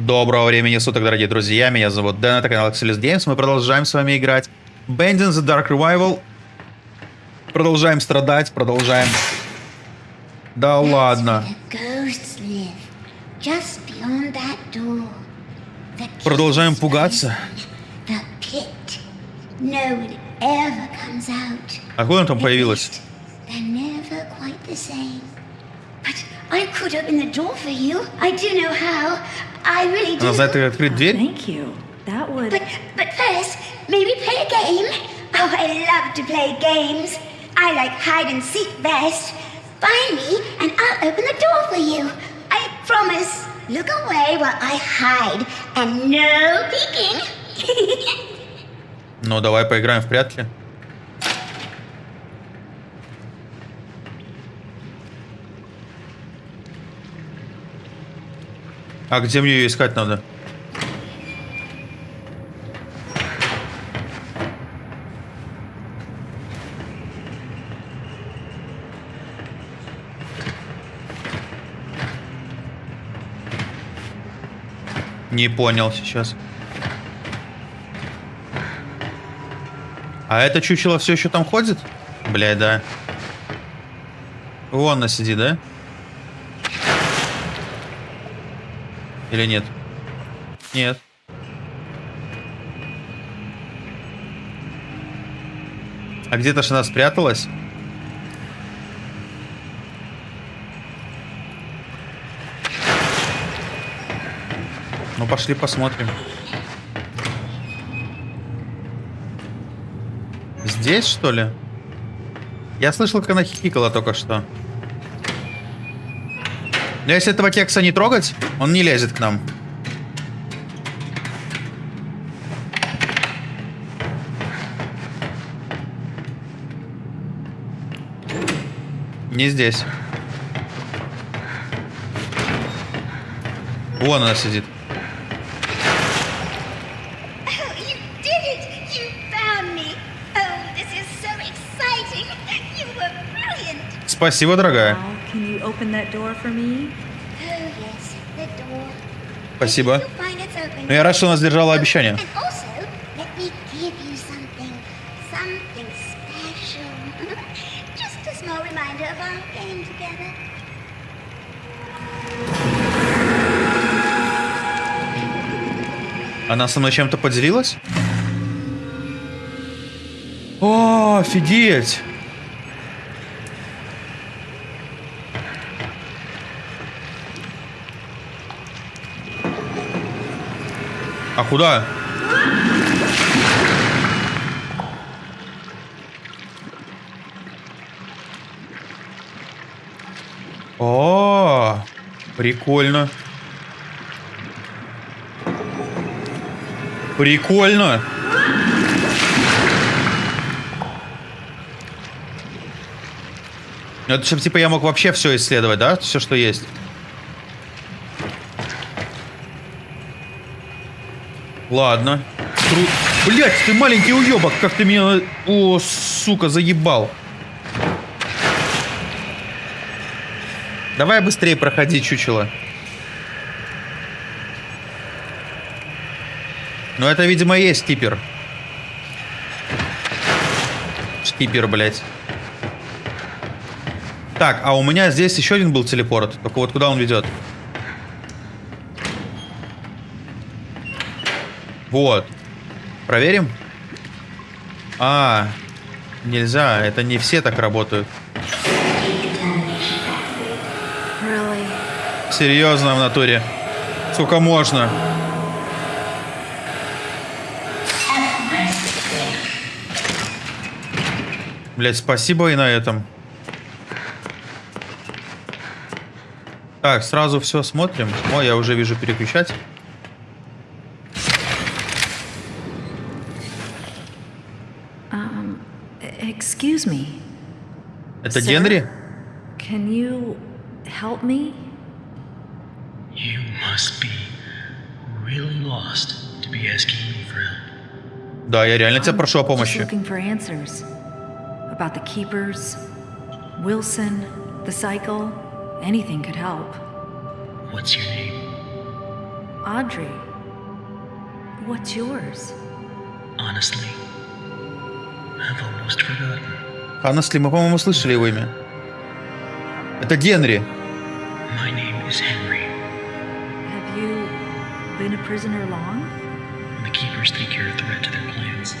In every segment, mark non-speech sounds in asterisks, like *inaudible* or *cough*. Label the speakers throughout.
Speaker 1: Доброго времени суток, дорогие друзья. Меня зовут Дэн, это канал Axelis Games. Мы продолжаем с вами играть Band in the Dark Revival. Продолжаем страдать, продолжаем... Да ладно. Продолжаем пугаться. Откуда он там появилась?
Speaker 2: I could open the door for you. I do know how. I really do.
Speaker 1: Она знает, как открыть дверь?
Speaker 3: Thank you. That would...
Speaker 2: But, but first, maybe play a game? Oh, I love to play games. I like hide and seek best. Find me and I'll open the door for you. I promise. Look away while I hide. And no peeking. *laughs*
Speaker 1: ну, давай поиграем в прятки. А где мне ее искать надо? Не понял сейчас. А это чучело все еще там ходит? Бля, да. Вон она сидит, да? Или нет? Нет. А где-то же она спряталась? Ну, пошли посмотрим. Здесь, что ли? Я слышал, как она хихикала только что. Но если этого кекса не трогать, он не лезет к нам. Не здесь. Вон она сидит. Спасибо, дорогая. Спасибо. Но я рад, что она сдержала обещание. *laughs* Она со мной чем-то поделилась? О, офигеть! Куда? О, прикольно. Прикольно. Это чтобы типа я мог вообще все исследовать, да? Все, что есть. Ладно. Тру... Блять, ты маленький уебок, как ты меня... О, сука, заебал. Давай быстрее проходи, чучело. Ну, это, видимо, есть типер. Штипер, блядь. Так, а у меня здесь еще один был телепорт. Только вот куда он ведет? Вот. Проверим? А, нельзя. Это не все так работают. Серьезно в натуре. Сколько можно? Блять, спасибо и на этом. Так, сразу все смотрим. О, я уже вижу переключать.
Speaker 3: Excuse me.
Speaker 1: Это Генри?
Speaker 3: Can you help me?
Speaker 4: You must be really lost to be asking me for help.
Speaker 1: Да, я реально тебя прошу о помощи.
Speaker 3: Looking for answers about the keepers, Wilson, the cycle, anything could help.
Speaker 4: What's your name?
Speaker 3: Audrey, what's yours?
Speaker 4: Honestly, I've almost forgotten.
Speaker 1: Ханнесли, мы, по-моему, слышали его имя. Это Генри.
Speaker 4: My name is Henry.
Speaker 3: Have you been a prisoner long?
Speaker 4: When the keepers think you're a threat to their plans,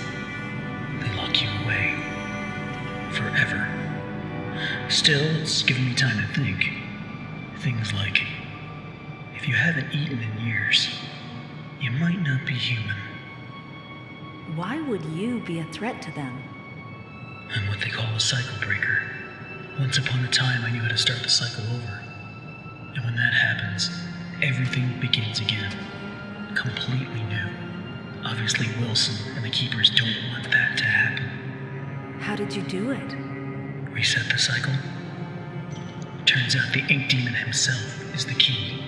Speaker 4: they lock you away. Forever. Still, it's given me time to think. Things like if you haven't eaten in years, you might not be human.
Speaker 3: Why would you be a threat to them?
Speaker 4: I'm what they call a cycle breaker. Once upon a time, I knew how to start the cycle over. And when that happens, everything begins again. Completely new. Obviously, Wilson and the Keepers don't want that to happen.
Speaker 3: How did you do it?
Speaker 4: Reset the cycle? Turns out the Ink Demon himself is the key.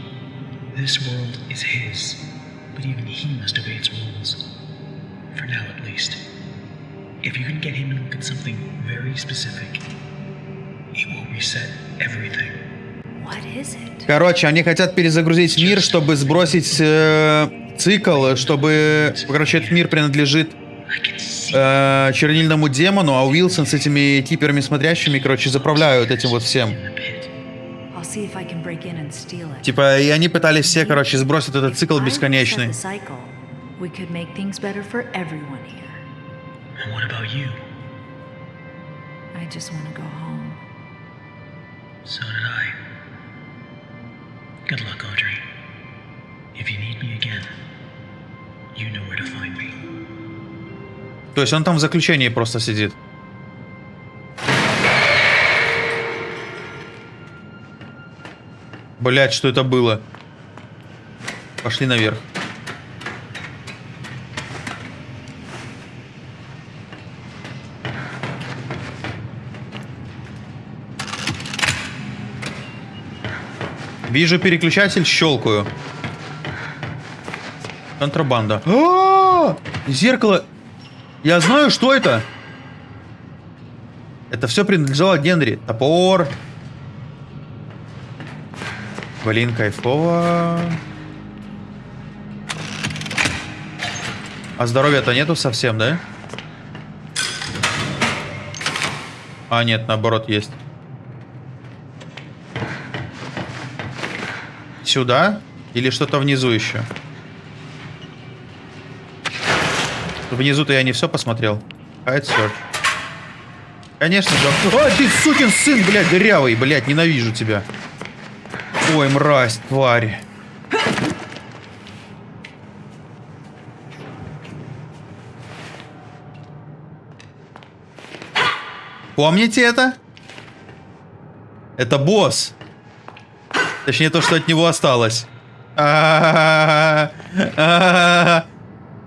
Speaker 4: This world is his, but even he must obey its rules. For now, at least. If you can get him to look at something very specific, it will reset everything.
Speaker 3: What is it?
Speaker 1: Короче, они хотят перезагрузить мир, чтобы сбросить э, цикл, чтобы... Короче, этот мир принадлежит э, чернильному демону, а Уилсон с этими киперами смотрящими, короче, заправляют этим вот всем. Типа, и они пытались все, короче, сбросить этот цикл бесконечный.
Speaker 4: And what about you?
Speaker 3: I just want to go home.
Speaker 4: So did I. Good luck, Audrey. If you need me again, you know where to find me.
Speaker 1: То есть он там в заключении просто сидит. Блять, что это было? Пошли наверх. Вижу переключатель, щелкаю. Контрабанда. А-а-а! Зеркало. Я знаю, что это. Это все принадлежало Генри. Топор. Блин, кайфово. А здоровья-то нету совсем, да? А, нет, наоборот, есть. Сюда? Или что-то внизу еще? Внизу-то я не все посмотрел. Hide search. Конечно же. Ой, ты сукин сын, блядь, дырявый, блядь, ненавижу тебя. Ой, мразь, тварь. Помните это? Это босс. Точнее, то, что от него осталось.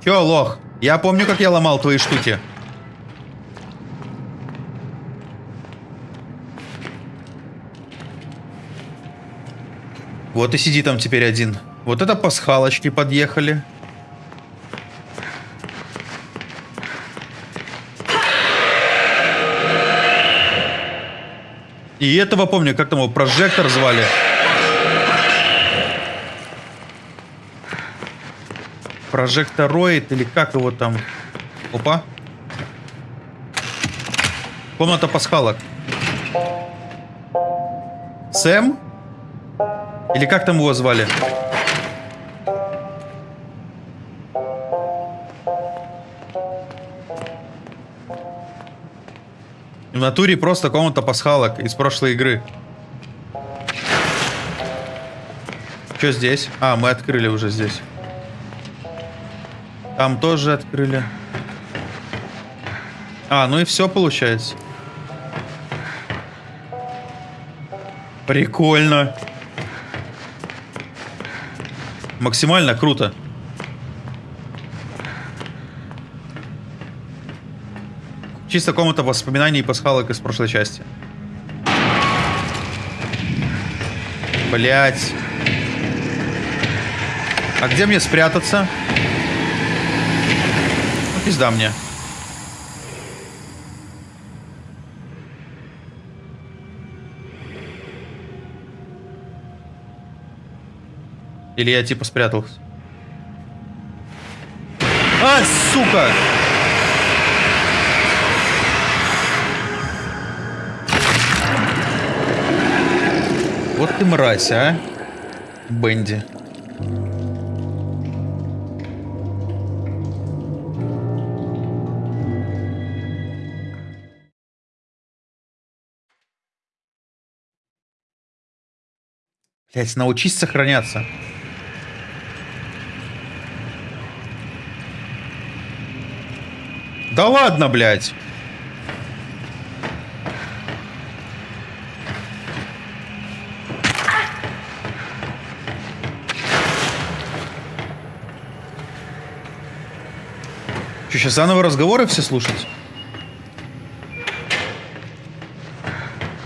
Speaker 1: Чё, лох? Я помню, как я ломал твои штуки. Вот и сиди там теперь один. Вот это пасхалочки подъехали. И этого помню, как там его прожектор звали. Прожектороид или как его там? Опа. Комната пасхалок. Сэм? Или как там его звали? В натуре просто комната пасхалок из прошлой игры. Что здесь? А, мы открыли уже здесь. Там тоже открыли. А, ну и все получается. Прикольно. Максимально круто. Чисто комната воспоминаний и пасхалок из прошлой части. Блять. А где мне спрятаться? Пизда мне. Или я типа спрятался? А, сука! Вот ты мразь, а? Бенди. Блять, научись сохраняться. Да ладно, блядь. Что, сейчас заново разговоры все слушать?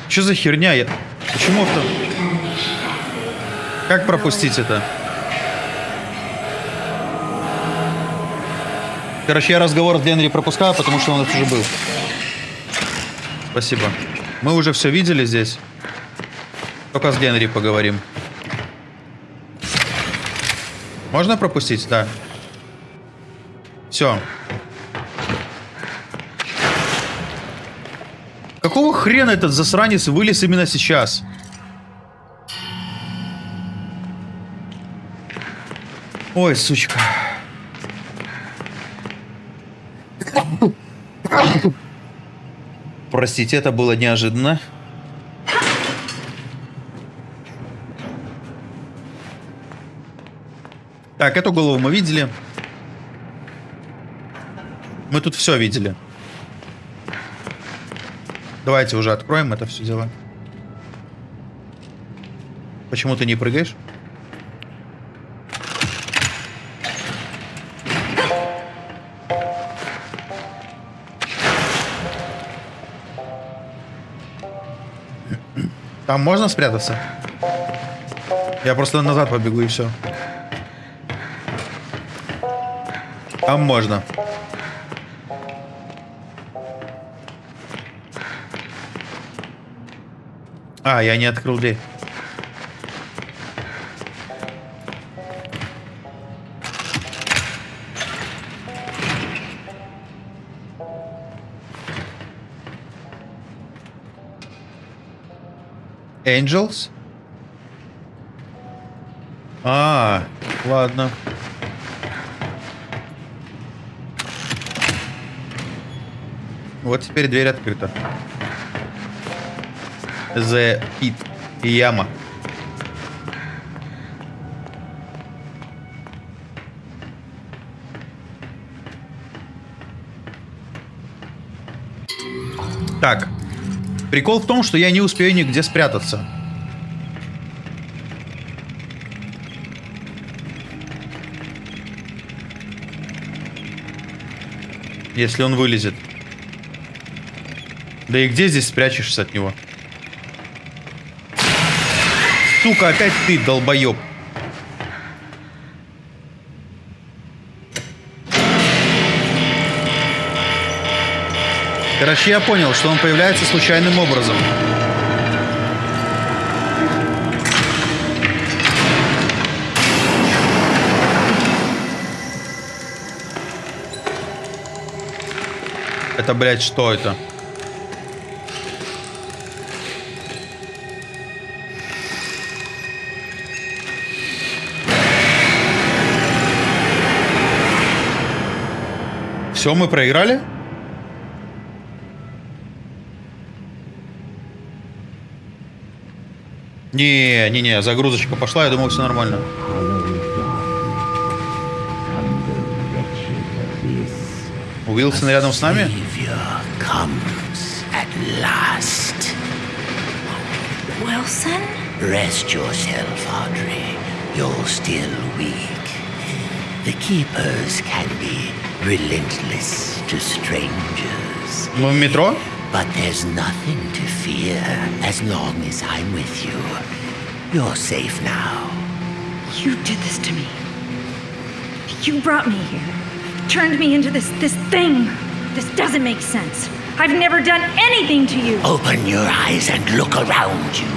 Speaker 1: Что за херня? Я... Почему это... Как пропустить это? Короче, я разговор с Генри пропускаю, потому что он уже был. Спасибо. Мы уже все видели здесь. Только с Генри поговорим. Можно пропустить? Да. Все. Какого хрена этот засранец вылез именно сейчас? Ой, сучка. Простите, это было неожиданно. Так, эту голову мы видели. Мы тут все видели. Давайте уже откроем это все дело. Почему ты не прыгаешь? Там можно спрятаться? Я просто назад побегу и все. Там можно. А, я не открыл дверь. Angels? А, ладно. Вот теперь дверь открыта. The Pit. Яма. Так. Прикол в том, что я не успею нигде спрятаться. Если он вылезет. Да и где здесь спрячешься от него? Сука, опять ты, долбоеб. Короче, я понял, что он появляется случайным образом. Это, блядь, что это? Все, мы проиграли? Не, не, не, загрузочка пошла, я думал, все нормально. Уилсон рядом с нами?
Speaker 3: Wilson?
Speaker 5: Rest yourself, Audrey. You're still weak. The Keepers can be relentless to strangers,
Speaker 1: Мы в метро?
Speaker 5: but there's nothing to fear as long as I'm with you. You're safe now.
Speaker 3: You did this to me. You brought me here. Turned me into this this thing. This doesn't make sense. I've never done anything to you.
Speaker 5: Open your eyes and look around you.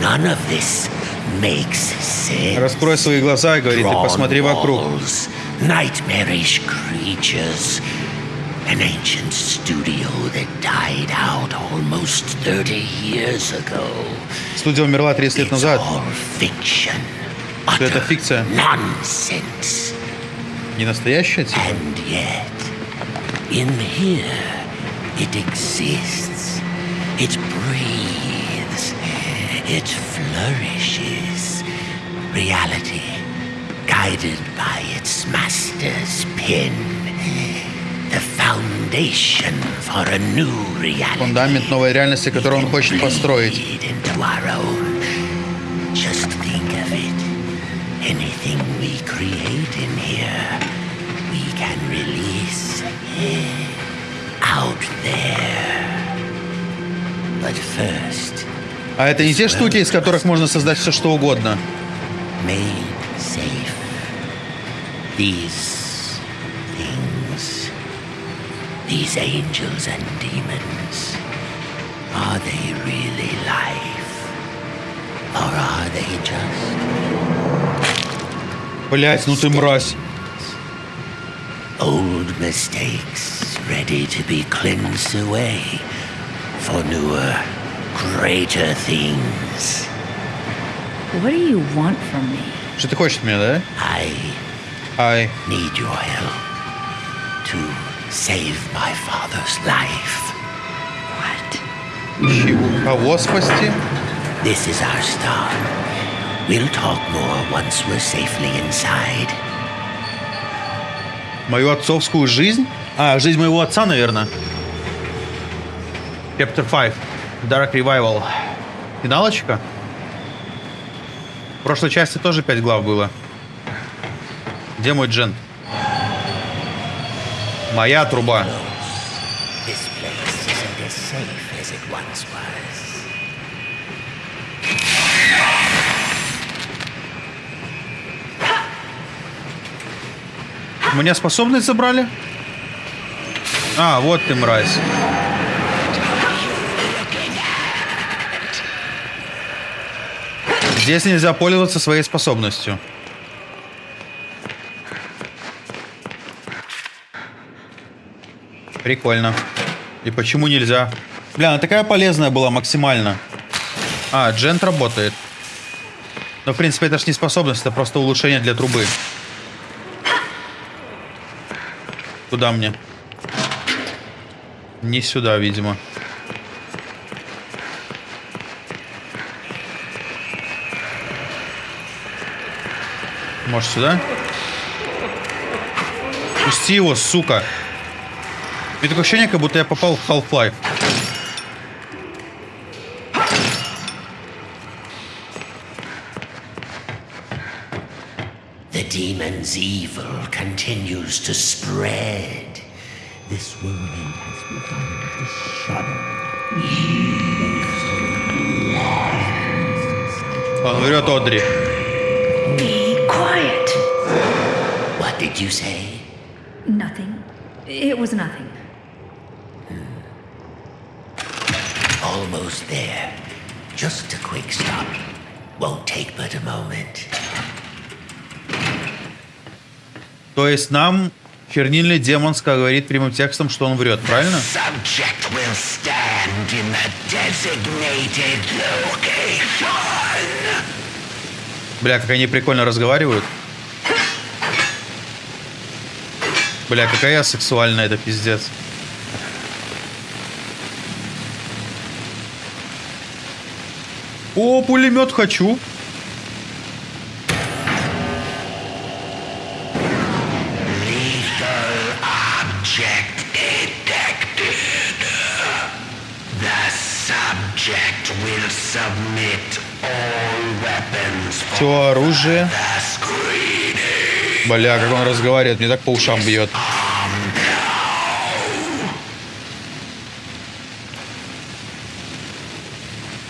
Speaker 5: None of this makes sense.
Speaker 1: Раскрой свои глаза и говорит, ты
Speaker 5: Drawn
Speaker 1: посмотри вокруг.
Speaker 5: walls, nightmarish creatures. An ancient studio that died out almost 30 years ago.
Speaker 1: Студия умерла 30 лет
Speaker 5: It's
Speaker 1: назад.
Speaker 5: all fiction.
Speaker 1: Что это
Speaker 5: Utter
Speaker 1: фикция?
Speaker 5: Nonsense.
Speaker 1: Не настоящая, типа?
Speaker 5: And yet, in here, it exists. It breathes. It flourishes. Reality, guided by its master's pen.
Speaker 1: Фундамент новой реальности, которую он хочет построить.
Speaker 5: Bleed into our own. Just think of it. Anything we create in here, we can release out there. But first,
Speaker 1: А это не те штуки, из которых можно создать все что угодно.
Speaker 5: made safe. These these angels and demons, are they really life? Or are they just
Speaker 1: Блять, ну ты мразь.
Speaker 5: old mistakes ready to be cleansed away for newer, greater things?
Speaker 3: What do you want from me?
Speaker 1: Что ты хочешь от меня, да?
Speaker 5: I
Speaker 1: Ай.
Speaker 5: need your help to save my father's life.
Speaker 3: What?
Speaker 1: Чего? Кого спасти?
Speaker 5: This is our start. We'll talk more once we're safely inside.
Speaker 1: Мою отцовскую жизнь? А, жизнь моего отца, наверное. Chapter 5. Dark Revival. Финалочка? В прошлой части тоже 5 глав было. Где мой джен? Моя труба.
Speaker 5: This place isn't as safe as it once was.
Speaker 1: У меня способность забрали? А, вот ты, мразь. Здесь нельзя пользоваться своей способностью. Прикольно. И почему нельзя? Бля, она такая полезная была максимально. А, джент работает. Но, в принципе, это ж не способность, это просто улучшение для трубы. Куда мне? Не сюда, видимо. Может, сюда? Пусти его, сука. У меня такое ощущение, как будто я попал в Half-Life.
Speaker 5: The demon's evil continues to spread. This world has begun to shudder.
Speaker 1: Он врет, Одри.
Speaker 3: Be quiet.
Speaker 5: What did you say?
Speaker 3: Nothing. It was nothing.
Speaker 5: Just a quick stop. Won't take but a moment.
Speaker 1: То есть нам чернильный демон говорит прямым текстом, что он врет, правильно? Бля, как они прикольно разговаривают. Бля, какая я сексуальная, это пиздец. О, пулемет хочу. Все оружие. Бля, как он разговаривает, мне так по ушам бьет.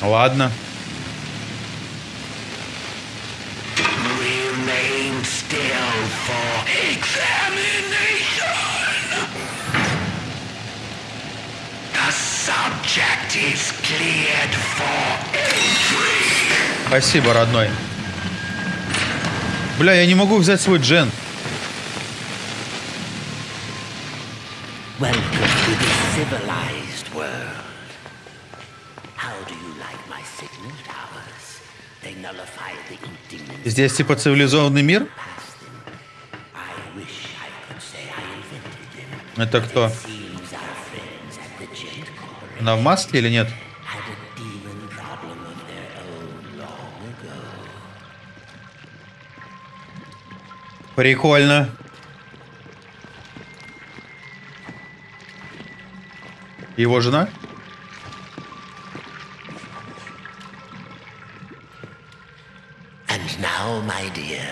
Speaker 1: Ладно. Спасибо, родной. Бля, я не могу взять свой джен. Здесь типа цивилизованный мир? Это кто? На в маске или? Нет. Прикольно. Его жена?
Speaker 5: And now, my dear,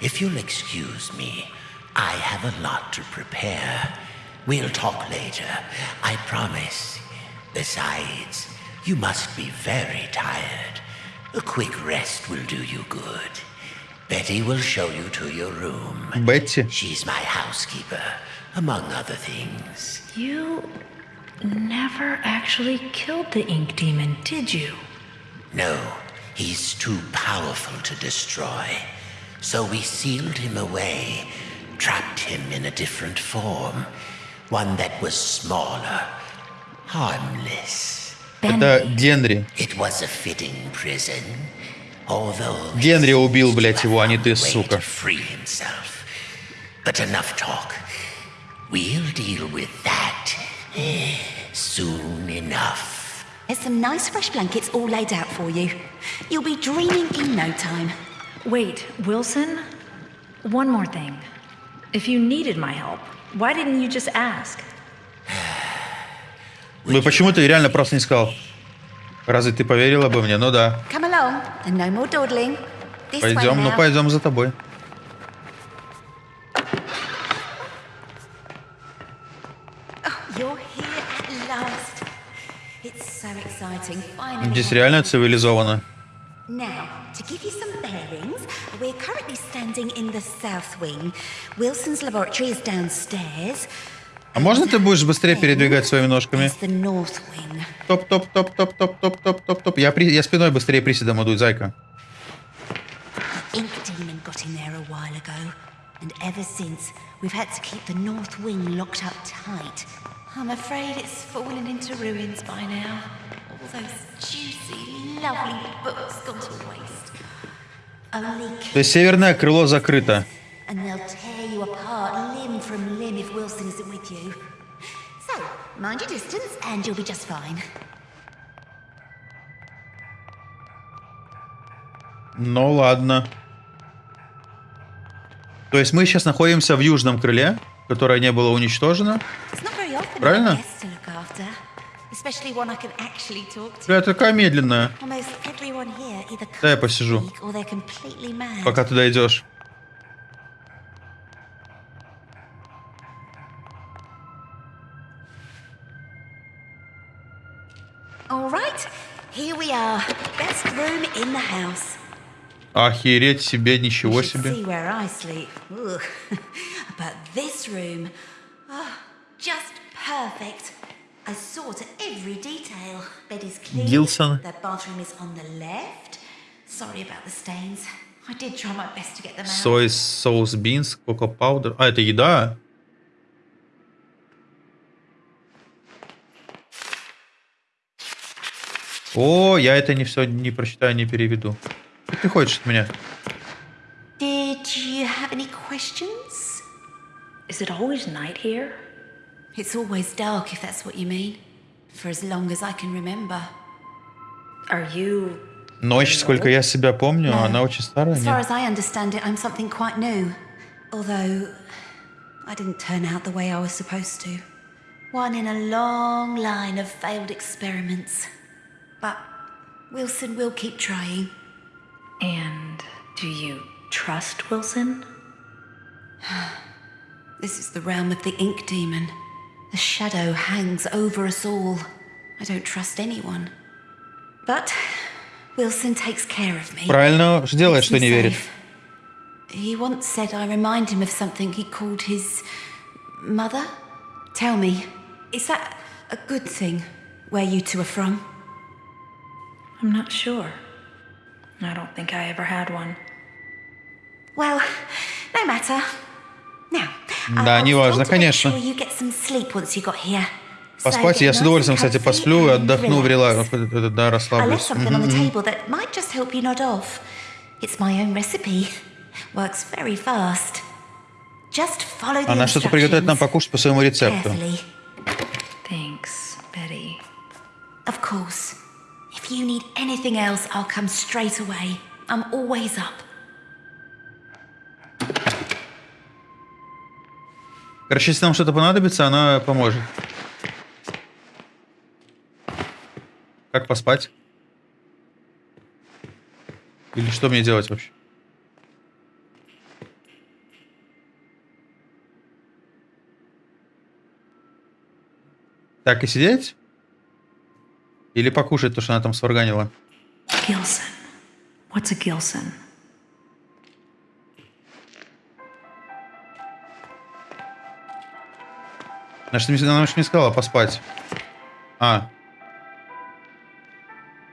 Speaker 5: if you'll excuse me, I have a lot to prepare. We'll talk later, I promise. Besides, you must be very tired. A quick rest will do you good. Betty will show you to your room.
Speaker 1: Бетти?
Speaker 5: She's my housekeeper, among other things.
Speaker 3: You never actually killed the ink demon, did you?
Speaker 5: No, he's too powerful to destroy. So we sealed him away, trapped him in a different form. One that was smaller, harmless.
Speaker 1: Это Генри.
Speaker 5: It was a fitting prison. Although
Speaker 1: Генри убил, блядь, его, а не ты,
Speaker 5: way
Speaker 1: сука.
Speaker 5: to free himself. But enough talk. We'll deal with that eh, soon enough.
Speaker 6: There's some nice fresh blankets all laid out for you. You'll be dreaming in no time.
Speaker 3: Wait, Wilson? One more thing. If you needed my help, why didn't you just ask?
Speaker 1: Ну почему ты реально просто не сказал? Разве ты поверила бы мне? Ну да. Пойдем, ну пойдем за тобой. Здесь реально цивилизованно.
Speaker 6: Now, to give you some bearings, we're currently standing in the south wing. Wilson's laboratory is downstairs.
Speaker 1: А можно ты будешь быстрее передвигать своими ножками?
Speaker 6: There's the north wing.
Speaker 1: Топ, топ, топ, топ, топ, топ, топ, топ, топ. Я, при... я спиной быстрее приседом иду, зайка.
Speaker 6: Ink Demon got in there a while ago, and ever since, we've had to keep the north wing locked up tight. I'm afraid it's fallen into ruins by now. All those juicy, lovely books gone to waste. Only
Speaker 1: То есть северное крыло закрыто.
Speaker 6: and they'll tear you apart from Lim if Wilson isn't with you. So, mind your distance and you'll be just fine.
Speaker 1: Ну ладно. То есть мы сейчас находимся в южном крыле, которое не было уничтожено. Правильно? Это такая медленная. Да, я посижу. Пока туда идешь.
Speaker 6: All right, here we are. Best room in the house.
Speaker 1: Охереть себе, ничего
Speaker 6: You should
Speaker 1: себе.
Speaker 6: see where I sleep. *laughs* Ugh. but this room, oh, just perfect. I saw to every detail. Bed is clean.
Speaker 1: Gilson.
Speaker 6: The bathroom is on the left. Sorry about the stains. I did try my best to get them out.
Speaker 1: Сой, соус, бинс, коко паудер. А, это еда? О, я это не все не прочитаю, не переведу. Что ты хочешь от меня?
Speaker 6: Did you have any questions?
Speaker 3: Is it always night here?
Speaker 6: It's always dark, if that's what you mean. For as long as I can remember.
Speaker 3: Are you.
Speaker 1: Ночь, сколько я себя помню,
Speaker 6: No.
Speaker 1: она очень старая.
Speaker 6: As far as I understand it, I'm something quite new. Although, I didn't turn out the way I was supposed to. One in a long line of failed experiments. But Wilson will keep trying.
Speaker 3: And do you trust Wilson? *sighs*
Speaker 6: This is the realm of the ink demon. The shadow hangs over us all. I don't trust anyone. But Wilson takes care of me.
Speaker 1: Правильно делает,
Speaker 6: Keeps
Speaker 1: что
Speaker 6: me
Speaker 1: не верит.
Speaker 6: safe. He once said I remind him of something he called his mother. Tell me, is that a good thing where you two are from?
Speaker 3: I'm not sure. I don't think I ever had one.
Speaker 6: Well, no matter. Now,
Speaker 1: да, неважно, конечно. Поспать я с удовольствием, кстати, посплю и отдохну, рела... да, расслаблюсь. Она что-то приготовит нам покушать по своему рецепту.
Speaker 3: Thanks, Betty.
Speaker 6: Of course. If you need anything else, I'll come straight away. I'm always up.
Speaker 1: Короче, если нам что-то понадобится, она поможет. Как поспать? Или что мне делать вообще? Так и сидеть? Или покушать то, что она там сварганила?
Speaker 3: Gilson. What's a Gilson?
Speaker 1: Значит, мне- она же не сказала поспать. А.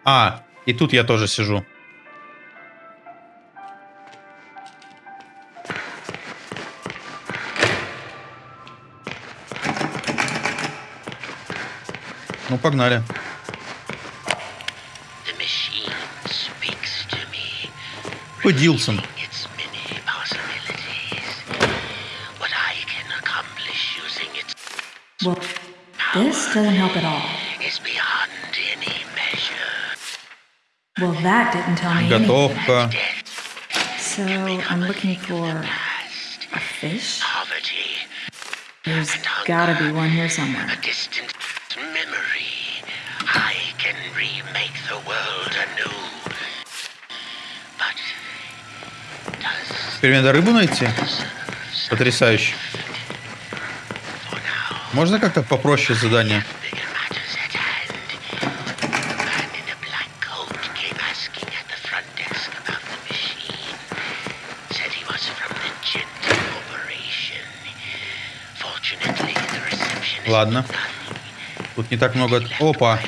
Speaker 1: А, и тут я тоже сижу. Ну, погнали.
Speaker 5: The using its
Speaker 3: Well, this doesn't help at all.
Speaker 5: is beyond any measure.
Speaker 3: Well, that didn't tell me anything.
Speaker 1: Готовка.
Speaker 3: So I'm looking for a fish.
Speaker 5: Poverty,
Speaker 3: There's gotta be one here somewhere.
Speaker 1: Теперь мне надо рыбу найти? Потрясающе. Можно как-то попроще задание? Ладно. Тут не так много... Опа!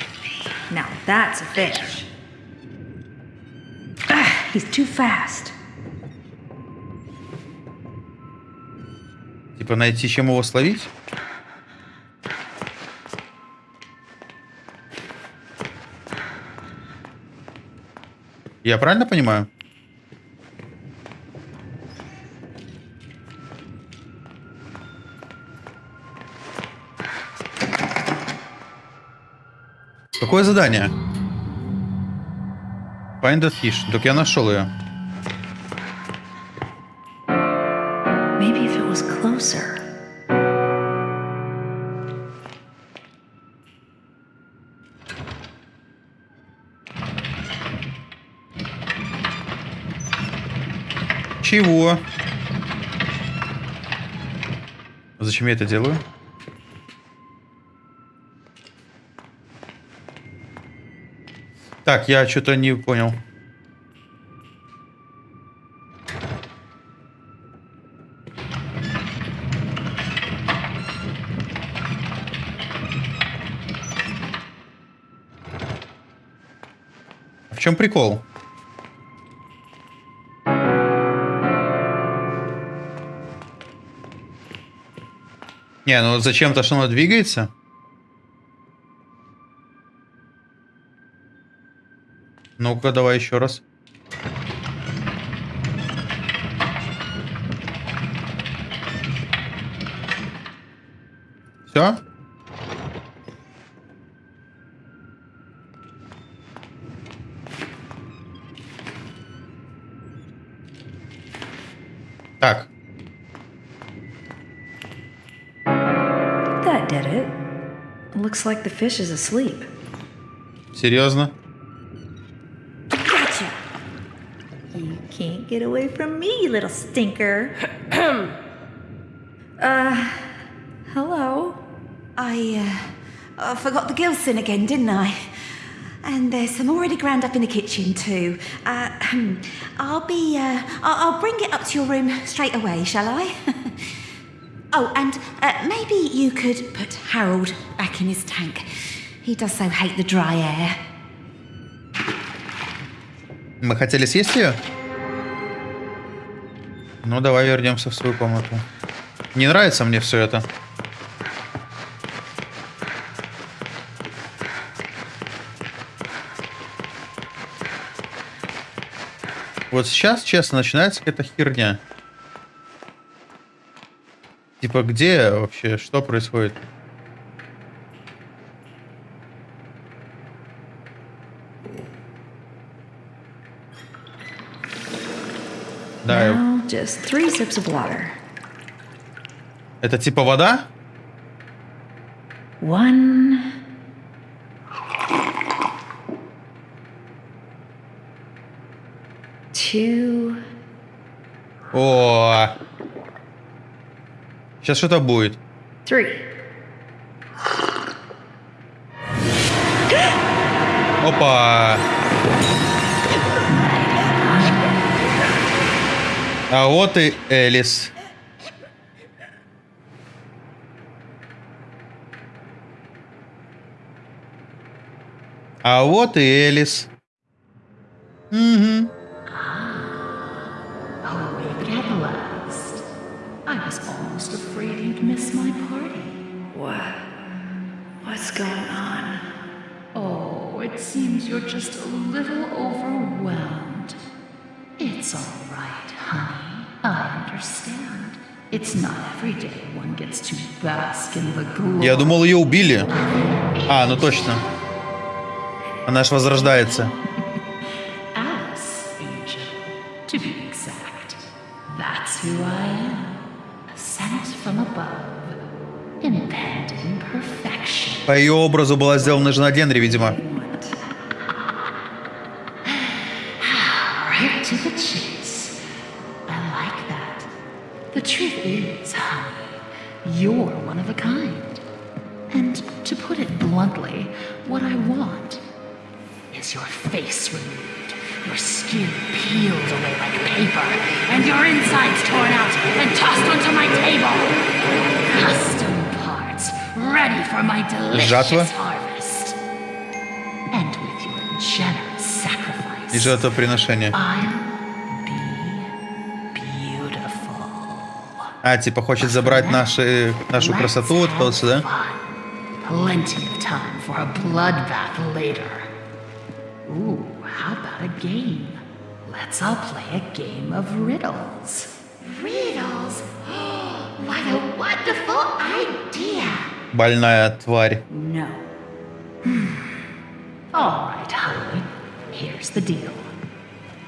Speaker 3: Now that's a fish. Ah, he's too fast.
Speaker 1: Типа найти, чем его словить? Я правильно понимаю? Какое задание? Find a fish. Так я нашел ее. Чего? Зачем я это делаю? Так, я что-то не понял. В чем прикол? Не, ну зачем-то, что оно двигается? Ну-ка, давай еще раз. Все?
Speaker 3: Looks like the fish is asleep.
Speaker 1: серьезно?
Speaker 6: Gotcha.
Speaker 3: You can't get away from me, you little stinker. *clears throat* uh, hello.
Speaker 6: I, uh, I forgot the Gilson again, didn't I? And there's some already ground up in the kitchen too. Uh, *clears throat* I'll be, uh, I'll, I'll bring it up to your room straight away, shall I? *laughs* oh, and uh, maybe you could put Harold back in his tank. He does so hate the dry air.
Speaker 1: Мы хотели съесть ее? Ну, давай вернемся в свою комнату. Не нравится мне все это. Вот сейчас, честно, начинается какая-то херня. Типа, где вообще, что происходит? Да, я-
Speaker 3: Now, just three sips of water.
Speaker 1: это типа вода?
Speaker 3: One. Two.
Speaker 1: О, сейчас что-то будет.
Speaker 3: Three.
Speaker 1: Опа! А вот и Элис. А вот и Элис. Угу.
Speaker 7: You're just a little overwhelmed. It's all right, honey. I understand. It's not every day one gets to bask in the glory.
Speaker 1: Я думал, ее убили. А, ну точно. Она ж возрождается.
Speaker 7: Alice, Angel, to be exact. That's who I am. Sent from above. Impending perfection.
Speaker 1: По ее образу была сделана жена Генри, видимо.
Speaker 7: The truth is, you're one of a kind. And to put it bluntly, what I want is your face removed, your skin peeled away like paper, and your insides torn out and tossed onto my table. Custom parts ready for my delicious harvest. And with your generous sacrifice, I
Speaker 1: А, типа хочет забрать наши, нашу красоту вот сюда.
Speaker 7: Plenty of time for a bloodbath later. Ooh, how about a game? Let's all play a game of riddles.
Speaker 6: Riddles? what a wonderful idea!
Speaker 1: Больная тварь.
Speaker 7: No. All right, honey. Here's the deal.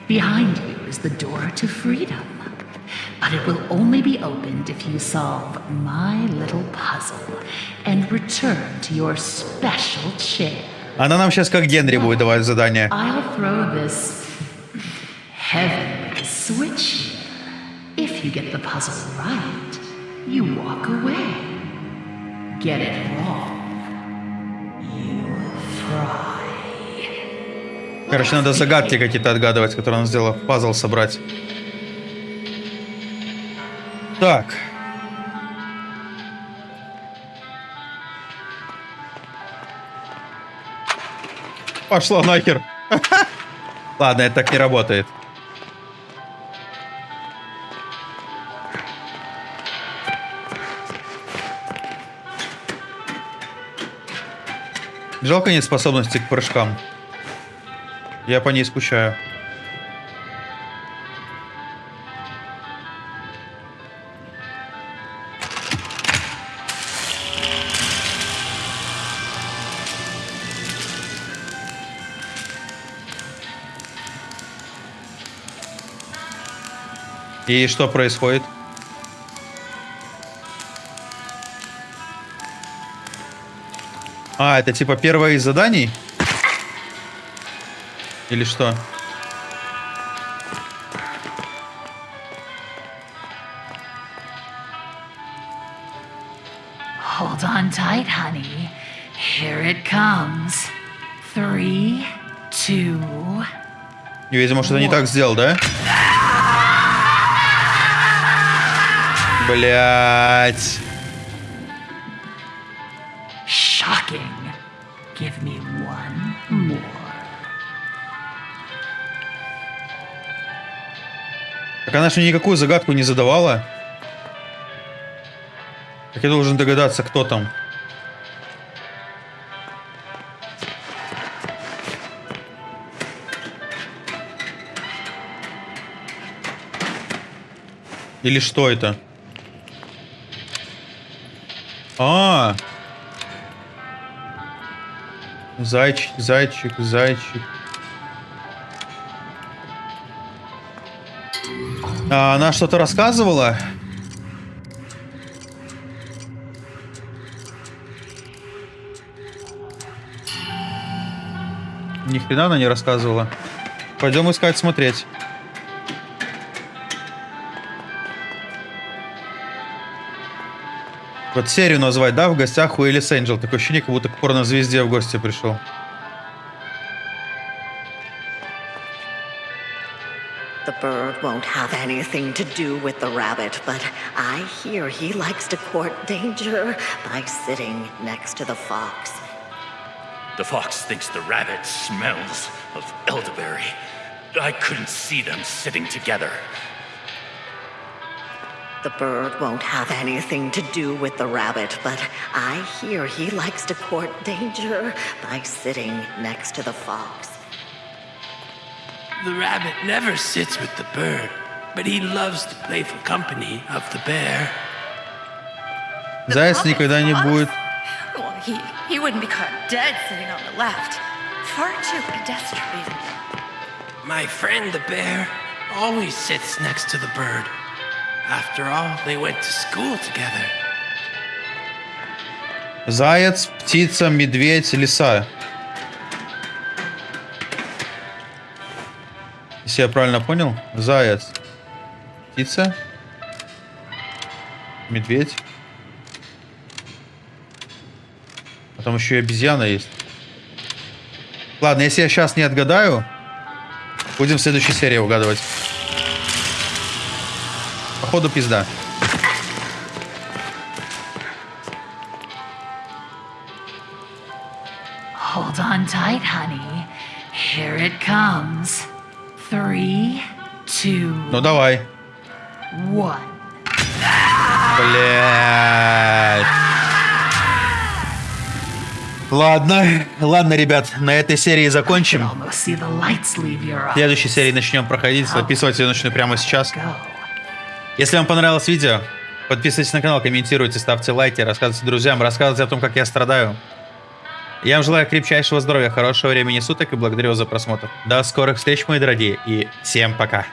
Speaker 7: Behind you is the door to freedom. But it will only be opened if you solve my little puzzle and return to your special chair.
Speaker 1: Она нам сейчас как Генри будет давать задание.
Speaker 7: I'll throw this heavenly switch. If you get the puzzle right, you walk away. Get it wrong, you fry.
Speaker 1: Короче, надо загадки какие-то отгадывать, которые он сделал. Пазл собрать. Так. Пошла нахер. *laughs* Ладно, это так не работает. Жалко нет способности к прыжкам. Я по ней скучаю. И что происходит? А, это типа первое из заданий? Или что?
Speaker 7: Hold on tight, honey. Here it comes. Three, two,
Speaker 1: Видимо, что-то не так сделал, да? Блять.
Speaker 7: shocking. Give me one more.
Speaker 1: Так она же никакую загадку не задавала. Как я должен догадаться, кто там? Или что это? А, Зайчик, зайчик, зайчик. А, она что-то рассказывала? Ни хрена она не рассказывала. Пойдем искать, смотреть. Вот серию назвать, да, в гостях у Элис Энджел. Такое ощущение, как будто к порнозвезде в гости пришел.
Speaker 8: The bird won't have anything to do with the rabbit, but I hear he likes to court danger by sitting next to the fox.
Speaker 9: The fox thinks the rabbit smells of elderberry. I couldn't see them sitting together.
Speaker 8: The bird won't have anything to do with the rabbit, but I hear he likes to court danger by sitting next to the fox.
Speaker 9: The rabbit never sits with the bird, but he loves the playful company of the bear.
Speaker 1: Заяц никогда не будет.
Speaker 10: Well, he, he wouldn't be caught dead sitting on the left. Far too pedestrian.
Speaker 9: My friend the bear always sits next to the bird.
Speaker 1: Заяц, птица, медведь, лиса. Если я правильно понял, заяц, птица, медведь. А там еще и обезьяна есть. Ладно, если я сейчас не отгадаю, будем в следующей серии угадывать. Походу пизда.
Speaker 7: Hold on tight, honey. Here it comes. Three, two,
Speaker 1: Ну давай.
Speaker 7: one.
Speaker 1: Блять. Ладно, ладно, ребят, на этой серии закончим. В следующей серии начнем проходить. Записывать ее начну прямо сейчас. Если вам понравилось видео, подписывайтесь на канал, комментируйте, ставьте лайки, рассказывайте друзьям, рассказывайте о том, как я страдаю. Я вам желаю крепчайшего здоровья, хорошего времени суток и благодарю вас за просмотр. До скорых встреч, мои дорогие, и всем пока.